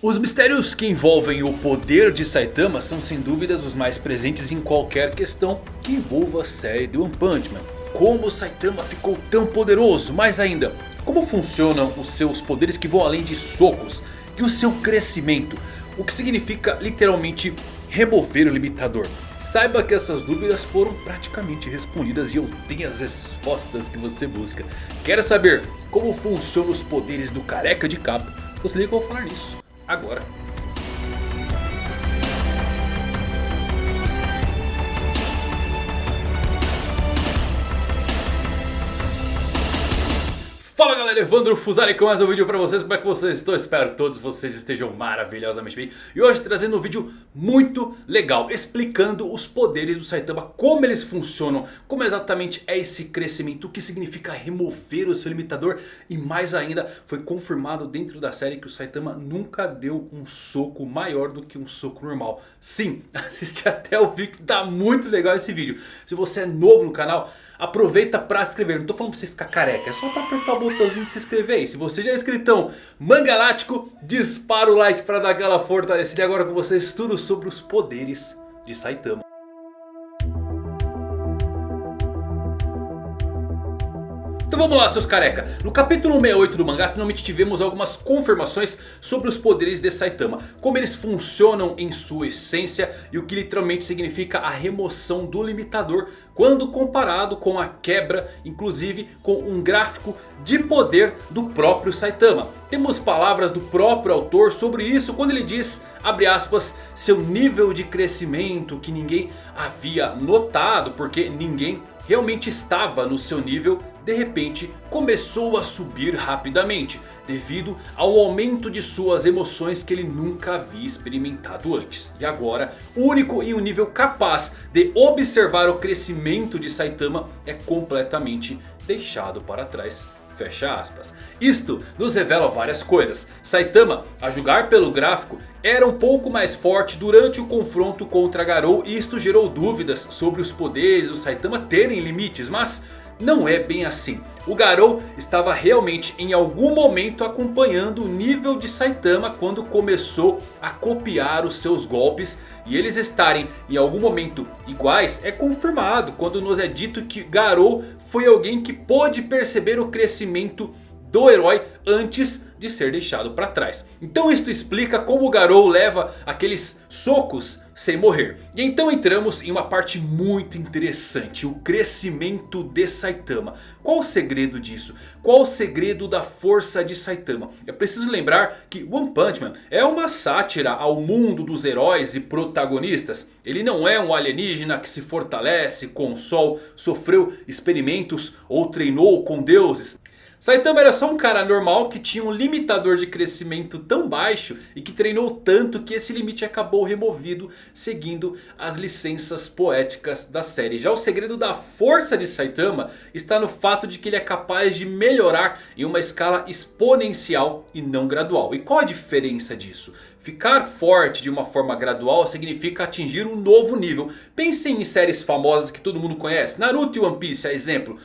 Os mistérios que envolvem o poder de Saitama são sem dúvidas os mais presentes em qualquer questão que envolva a série de One Punch Man. Como Saitama ficou tão poderoso, mais ainda, como funcionam os seus poderes que vão além de socos e o seu crescimento, o que significa literalmente remover o limitador. Saiba que essas dúvidas foram praticamente respondidas e eu tenho as respostas que você busca. Quer saber como funcionam os poderes do careca de capa? Então se liga que eu vou falar nisso agora. Fala galera, Evandro Fusari com mais um vídeo pra vocês, como é que vocês estão? Espero que todos vocês estejam maravilhosamente bem. E hoje trazendo um vídeo muito legal, explicando os poderes do Saitama Como eles funcionam, como exatamente é esse crescimento, o que significa remover o seu limitador. E mais ainda, foi confirmado dentro da série que o Saitama nunca deu um soco maior do que um soco normal. Sim, assiste até o vídeo que tá muito legal esse vídeo. Se você é novo no canal aproveita pra se inscrever. Não tô falando pra você ficar careca, é só pra apertar o botãozinho de se inscrever. E se você já é inscritão mangalático, dispara o like pra dar aquela fortalecida. E agora com vocês tudo sobre os poderes de Saitama. Então vamos lá seus careca, no capítulo 68 do mangá finalmente tivemos algumas confirmações sobre os poderes de Saitama. Como eles funcionam em sua essência e o que literalmente significa a remoção do limitador. Quando comparado com a quebra, inclusive com um gráfico de poder do próprio Saitama. Temos palavras do próprio autor sobre isso quando ele diz, abre aspas, seu nível de crescimento que ninguém havia notado porque ninguém realmente estava no seu nível, de repente começou a subir rapidamente. Devido ao aumento de suas emoções que ele nunca havia experimentado antes. E agora, único em um nível capaz de observar o crescimento de Saitama é completamente deixado para trás. Fecha aspas. Isto nos revela várias coisas. Saitama, a julgar pelo gráfico, era um pouco mais forte durante o confronto contra Garou. E isto gerou dúvidas sobre os poderes do Saitama terem limites. Mas não é bem assim. O Garou estava realmente em algum momento acompanhando o nível de Saitama quando começou a copiar os seus golpes. E eles estarem em algum momento iguais é confirmado quando nos é dito que Garou foi alguém que pôde perceber o crescimento do herói antes de ser deixado para trás. Então isto explica como o Garou leva aqueles socos sem morrer. E então entramos em uma parte muito interessante. O crescimento de Saitama. Qual o segredo disso? Qual o segredo da força de Saitama? É preciso lembrar que One Punch Man é uma sátira ao mundo dos heróis e protagonistas. Ele não é um alienígena que se fortalece com o sol, sofreu experimentos ou treinou com deuses. Saitama era só um cara normal que tinha um limitador de crescimento tão baixo e que treinou tanto que esse limite acabou removido seguindo as licenças poéticas da série. Já o segredo da força de Saitama está no fato de que ele é capaz de melhorar em uma escala exponencial e não gradual. E qual a diferença disso? Ficar forte de uma forma gradual significa atingir um novo nível. Pensem em séries famosas que todo mundo conhece. Naruto e One Piece é exemplo.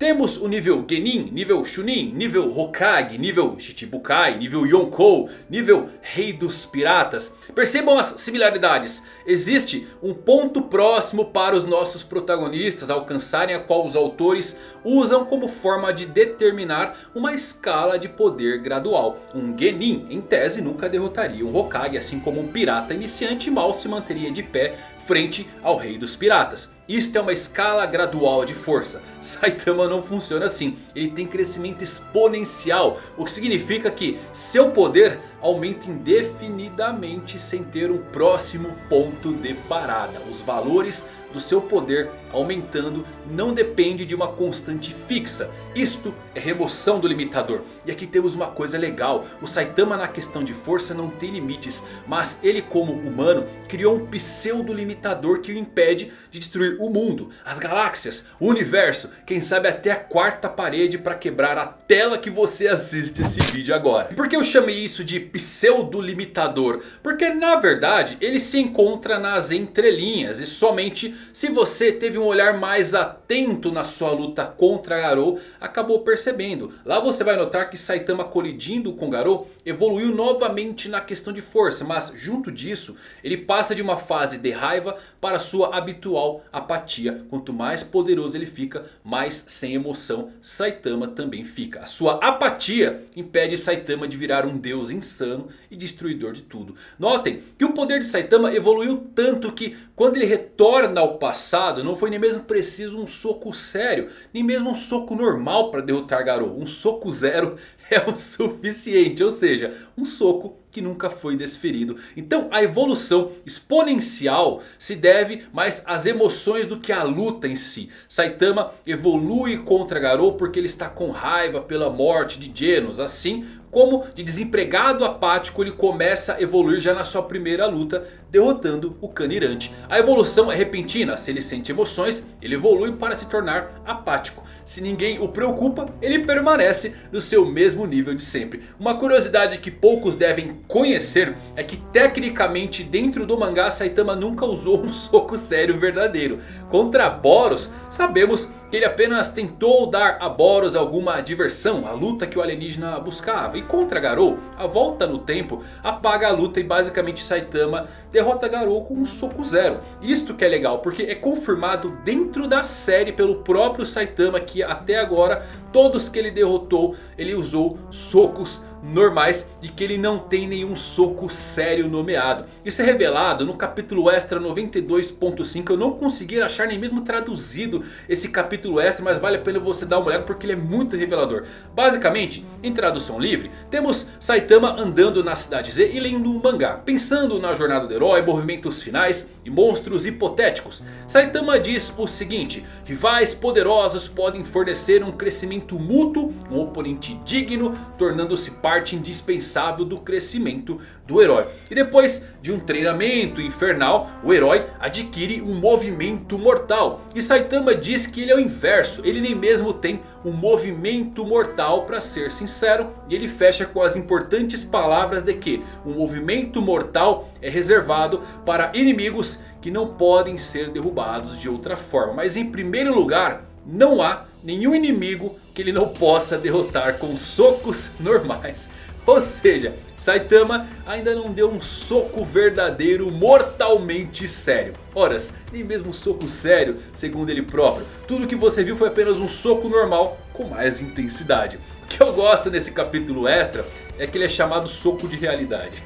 Temos o nível Genin, nível Chunin, nível Hokage, nível Shichibukai, nível Yonkou, nível Rei dos Piratas. Percebam as similaridades. Existe um ponto próximo para os nossos protagonistas alcançarem a qual os autores usam como forma de determinar uma escala de poder gradual. Um Genin em tese nunca derrotaria um Hokage assim como um pirata iniciante mal se manteria de pé frente ao Rei dos Piratas. Isto é uma escala gradual de força. Saitama não funciona assim. Ele tem crescimento exponencial. O que significa que seu poder aumenta indefinidamente sem ter um próximo ponto de parada. Os valores do seu poder aumentando não depende de uma constante fixa. Isto é remoção do limitador. E aqui temos uma coisa legal. O Saitama na questão de força não tem limites. Mas ele como humano criou um pseudo limitador que o impede de destruir o mundo, as galáxias, o universo. Quem sabe até a quarta parede para quebrar a tela que você assiste esse vídeo agora. Por que eu chamei isso de pseudo limitador? Porque na verdade ele se encontra nas entrelinhas. E somente se você teve um olhar mais atento na sua luta contra Garou, acabou percebendo. Lá você vai notar que Saitama colidindo com Garou evoluiu novamente na questão de força. Mas junto disso ele passa de uma fase de raiva para sua habitual apatia. Quanto mais poderoso ele fica, mais sem emoção Saitama também fica. A sua apatia impede Saitama de virar um deus insano e destruidor de tudo. Notem que o poder de Saitama evoluiu tanto que quando ele retorna ao passado não foi nem mesmo preciso um soco sério. Nem mesmo um soco normal para derrotar Garou. Um soco zero é o suficiente. Ou seja, um soco que nunca foi desferido. Então a evolução exponencial se deve mais às emoções do que à luta em si. Saitama evolui contra Garou porque ele está com raiva pela morte de Genos. Assim como de desempregado apático ele começa a evoluir já na sua primeira luta derrotando o Canirante. A evolução é repentina, se ele sente emoções ele evolui para se tornar apático. Se ninguém o preocupa ele permanece no seu mesmo nível de sempre. Uma curiosidade que poucos devem conhecer é que tecnicamente dentro do mangá Saitama nunca usou um soco sério verdadeiro. Contra Boros sabemos ele apenas tentou dar a Boros alguma diversão, a luta que o alienígena buscava. E contra Garou, a volta no tempo apaga a luta e basicamente Saitama derrota Garou com um soco zero. Isto que é legal, porque é confirmado dentro da série pelo próprio Saitama que até agora todos que ele derrotou ele usou socos normais e que ele não tem nenhum soco sério nomeado. Isso é revelado no capítulo extra 92.5. Eu não consegui achar nem mesmo traduzido esse capítulo extra, mas vale a pena você dar uma olhada porque ele é muito revelador. Basicamente, em tradução livre, temos Saitama andando na cidade Z e lendo um mangá, pensando na jornada do herói, movimentos finais e monstros hipotéticos. Saitama diz o seguinte, rivais poderosos podem fornecer um crescimento mútuo, um oponente digno, tornando-se parte parte indispensável do crescimento do herói. E depois de um treinamento infernal, o herói adquire um movimento mortal. E Saitama diz que ele é o inverso, ele nem mesmo tem um movimento mortal para ser sincero. E ele fecha com as importantes palavras de que um movimento mortal é reservado para inimigos que não podem ser derrubados de outra forma. Mas em primeiro lugar, não há nenhum inimigo que ele não possa derrotar com socos normais. Ou seja, Saitama ainda não deu um soco verdadeiro mortalmente sério. Horas, nem mesmo um soco sério, segundo ele próprio. Tudo que você viu foi apenas um soco normal com mais intensidade. O que eu gosto nesse capítulo extra é que ele é chamado soco de realidade.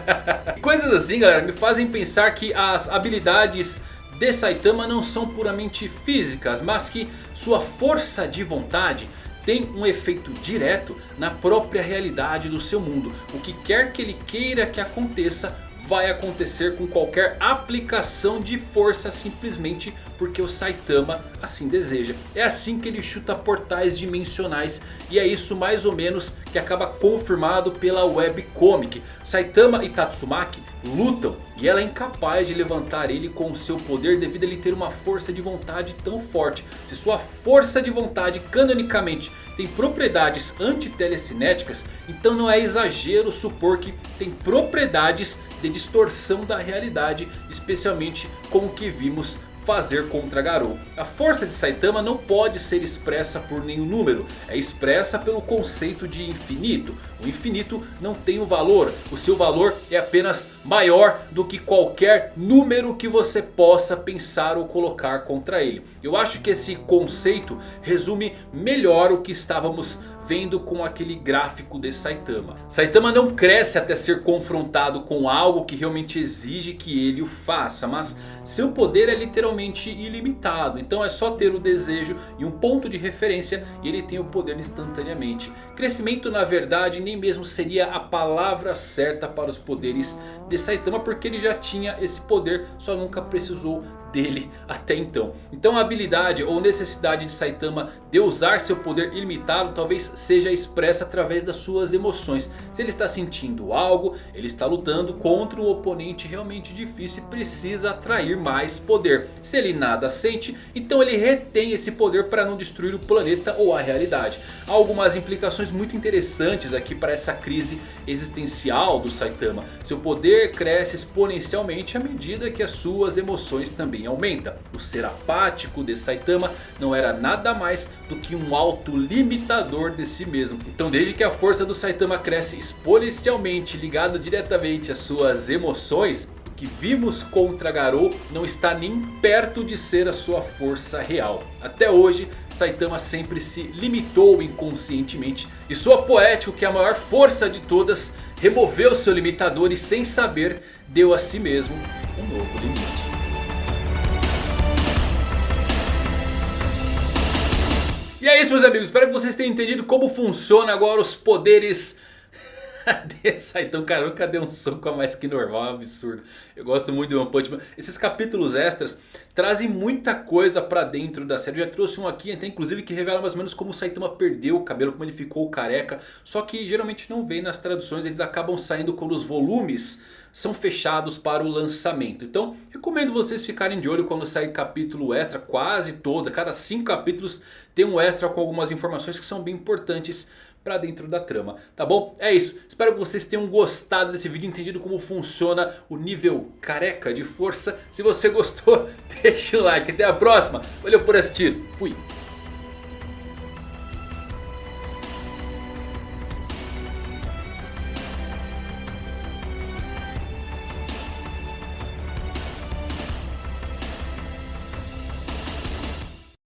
Coisas assim galera me fazem pensar que as habilidades de Saitama não são puramente físicas, mas que sua força de vontade tem um efeito direto na própria realidade do seu mundo. O que quer que ele queira que aconteça vai acontecer com qualquer aplicação de força simplesmente porque o Saitama assim deseja. É assim que ele chuta portais dimensionais e é isso mais ou menos que acaba confirmado pela webcomic. Saitama e Tatsumaki lutam e ela é incapaz de levantar ele com o seu poder devido a ele ter uma força de vontade tão forte. Se sua força de vontade canonicamente tem propriedades anti-telecinéticas, então não é exagero supor que tem propriedades de distorção da realidade, especialmente com o que vimos fazer contra Garou. A força de Saitama não pode ser expressa por nenhum número. É expressa pelo conceito de infinito. O infinito não tem um valor. O seu valor é apenas maior do que qualquer número que você possa pensar ou colocar contra ele. Eu acho que esse conceito resume melhor o que estávamos vendo com aquele gráfico de Saitama. Saitama não cresce até ser confrontado com algo que realmente exige que ele o faça. Mas seu poder é literalmente ilimitado. Então é só ter o desejo e um ponto de referência e ele tem o poder instantaneamente. Crescimento na verdade nem mesmo seria a palavra certa para os poderes de Saitama. Porque ele já tinha esse poder, só nunca precisou dele até então. Então a habilidade ou necessidade de Saitama de usar seu poder ilimitado talvez seja expressa através das suas emoções. Se ele está sentindo algo, ele está lutando contra um oponente realmente difícil e precisa atrair mais poder. Se ele nada sente, então ele retém esse poder para não destruir o planeta ou a realidade. Há algumas implicações muito interessantes aqui para essa crise existencial do Saitama. Seu poder cresce exponencialmente à medida que as suas emoções também aumentam. O ser apático de Saitama não era nada mais do que um autolimitador de si mesmo. Então desde que a força do Saitama cresce exponencialmente ligado diretamente às suas emoções que vimos contra Garou não está nem perto de ser a sua força real. Até hoje, Saitama sempre se limitou inconscientemente. E sua poético, que é a maior força de todas, removeu seu limitador e sem saber, deu a si mesmo um novo limite. E é isso meus amigos, espero que vocês tenham entendido como funciona agora os poderes então cara nunca deu um soco a mais que normal, é um absurdo. Eu gosto muito do One Punch Man. Esses capítulos extras trazem muita coisa pra dentro da série. Eu já trouxe um aqui até inclusive que revela mais ou menos como o Saitama perdeu o cabelo, como ele ficou careca. Só que geralmente não vem nas traduções, eles acabam saindo quando os volumes são fechados para o lançamento. Então recomendo vocês ficarem de olho quando sair capítulo extra, quase todo. Cada 5 capítulos tem um extra com algumas informações que são bem importantes para dentro da trama, tá bom? É isso, espero que vocês tenham gostado desse vídeo, entendido como funciona o nível careca de força. Se você gostou, deixa o like, até a próxima, valeu por assistir, fui!